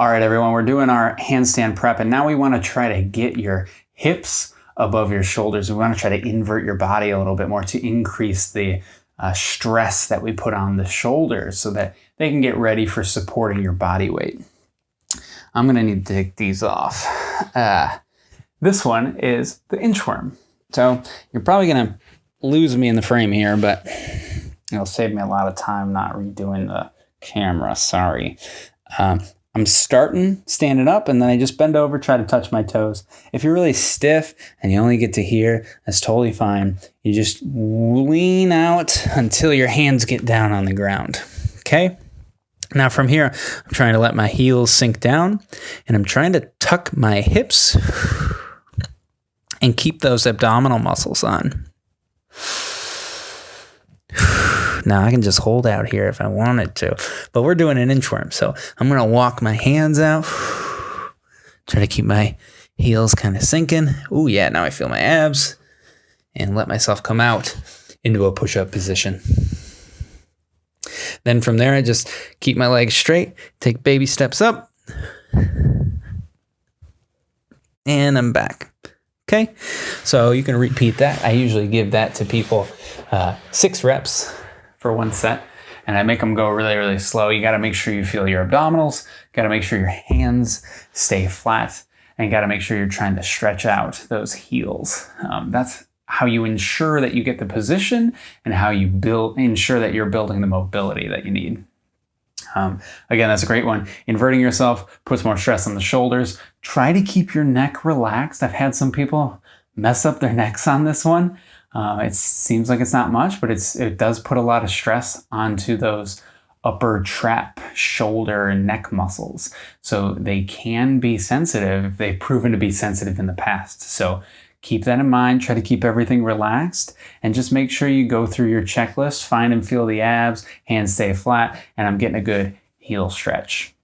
All right, everyone, we're doing our handstand prep, and now we want to try to get your hips above your shoulders. We want to try to invert your body a little bit more to increase the uh, stress that we put on the shoulders so that they can get ready for supporting your body weight. I'm going to need to take these off. Uh, this one is the inchworm. So you're probably going to lose me in the frame here, but it'll save me a lot of time not redoing the camera. Sorry. Um, I'm starting standing up and then I just bend over, try to touch my toes. If you're really stiff and you only get to here, that's totally fine. You just lean out until your hands get down on the ground. Okay? Now from here, I'm trying to let my heels sink down and I'm trying to tuck my hips and keep those abdominal muscles on. Now I can just hold out here if I wanted to, but we're doing an inchworm. So I'm going to walk my hands out, try to keep my heels kind of sinking. Oh yeah, now I feel my abs and let myself come out into a push-up position. Then from there, I just keep my legs straight, take baby steps up, and I'm back. Okay, so you can repeat that. I usually give that to people uh, six reps for one set and I make them go really, really slow. You got to make sure you feel your abdominals, got to make sure your hands stay flat, and got to make sure you're trying to stretch out those heels. Um, that's how you ensure that you get the position and how you build ensure that you're building the mobility that you need. Um, again, that's a great one. Inverting yourself puts more stress on the shoulders. Try to keep your neck relaxed. I've had some people mess up their necks on this one. Uh, it seems like it's not much, but it's it does put a lot of stress onto those upper trap, shoulder, and neck muscles. So they can be sensitive. They've proven to be sensitive in the past. So keep that in mind. Try to keep everything relaxed and just make sure you go through your checklist, find and feel the abs, hands stay flat, and I'm getting a good heel stretch.